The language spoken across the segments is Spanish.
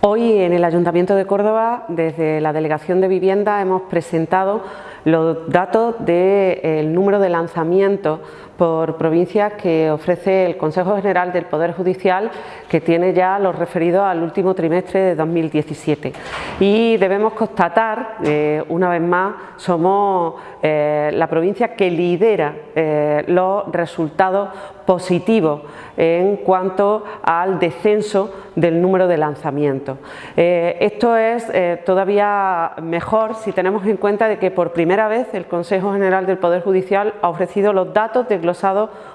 Hoy en el Ayuntamiento de Córdoba, desde la Delegación de Vivienda, hemos presentado los datos del número de lanzamientos por provincias que ofrece el Consejo General del Poder Judicial que tiene ya los referidos al último trimestre de 2017 y debemos constatar, eh, una vez más, somos eh, la provincia que lidera eh, los resultados positivos en cuanto al descenso del número de lanzamientos. esto es todavía mejor si tenemos en cuenta de que por primera vez el Consejo General del Poder Judicial ha ofrecido los datos de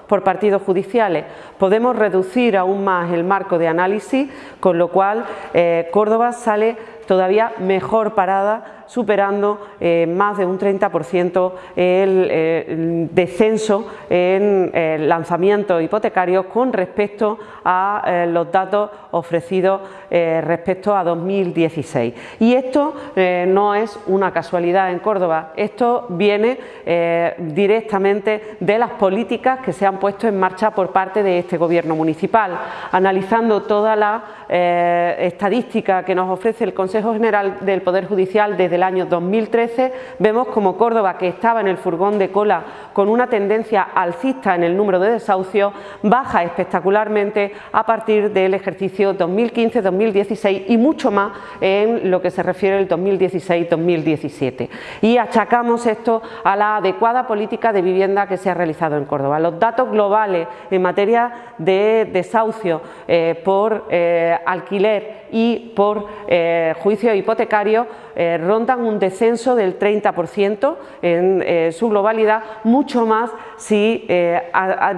por partidos judiciales. Podemos reducir aún más el marco de análisis, con lo cual eh, Córdoba sale todavía mejor parada, superando eh, más de un 30% el, eh, descenso en lanzamientos hipotecarios con respecto a los datos ofrecidos respecto a 2016. Y esto no es una casualidad en Córdoba, esto viene directamente de las políticas que se han puesto en marcha por parte de este Gobierno municipal. Analizando toda la eh, estadística que nos ofrece el Consejo General del Poder Judicial desde el año 2013, vemos como Córdoba, que estaba en el furgón de cola con una tendencia alcista en el número de desahucios, baja espectacularmente a partir del ejercicio 2015-2016 y mucho más en lo que se refiere al 2016-2017. Y achacamos esto a la adecuada política de vivienda que se ha realizado en Córdoba. Los datos globales en materia de desahucio eh, por eh, alquiler y por eh, juicio hipotecario rondan un descenso del 30% en su globalidad, mucho más si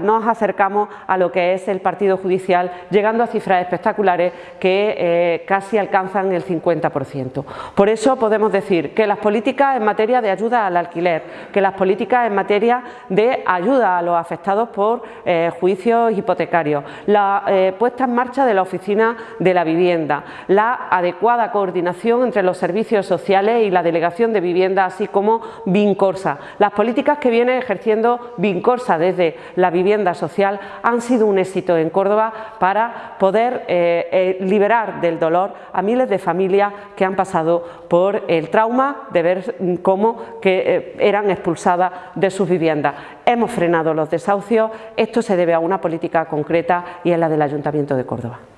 nos acercamos a lo que es el partido judicial, llegando a cifras espectaculares que casi alcanzan el 50%. Por eso podemos decir que las políticas en materia de ayuda al alquiler, que las políticas en materia de ayuda a los afectados por eh, juicios hipotecarios, la eh, puesta en marcha de la Oficina de la Vivienda, la adecuada coordinación entre los servicios sociales y la Delegación de Vivienda, así como Vincorsa. Las políticas que viene ejerciendo Vincorsa desde la vivienda social han sido un éxito en Córdoba para poder eh, liberar del dolor a miles de familias que han pasado por el trauma de ver cómo que, eran expulsadas de sus viviendas. Hemos frenado los desahucios, esto se debe a una política concreta y es la del Ayuntamiento de Córdoba.